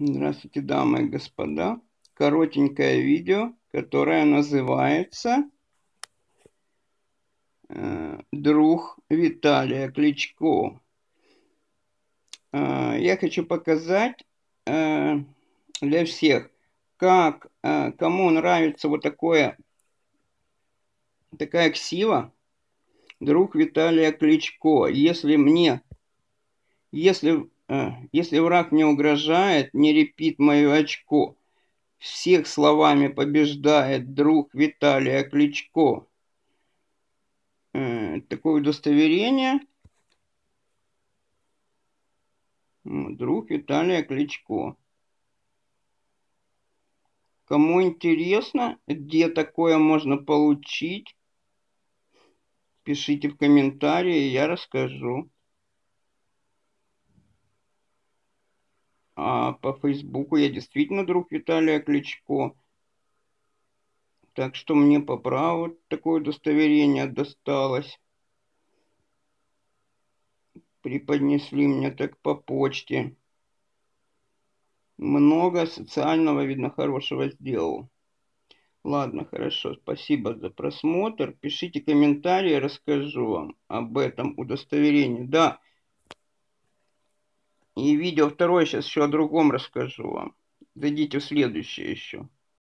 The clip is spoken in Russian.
Здравствуйте, дамы и господа. Коротенькое видео, которое называется э, «Друг Виталия Кличко». Э, я хочу показать э, для всех, как, кому нравится вот такое, такая ксива, друг Виталия Кличко. Если мне, если если враг не угрожает, не репит мое очко. Всех словами побеждает друг Виталия Кличко. Э, такое удостоверение. Друг Виталия Кличко. Кому интересно, где такое можно получить, пишите в комментарии, я расскажу. А по Фейсбуку я действительно друг Виталия Кличко. Так что мне по праву такое удостоверение досталось. Преподнесли мне так по почте. Много социального, видно, хорошего сделал. Ладно, хорошо, спасибо за просмотр. Пишите комментарии, расскажу вам об этом удостоверении. Да, и видео второе сейчас еще о другом расскажу вам. Зайдите в следующее еще.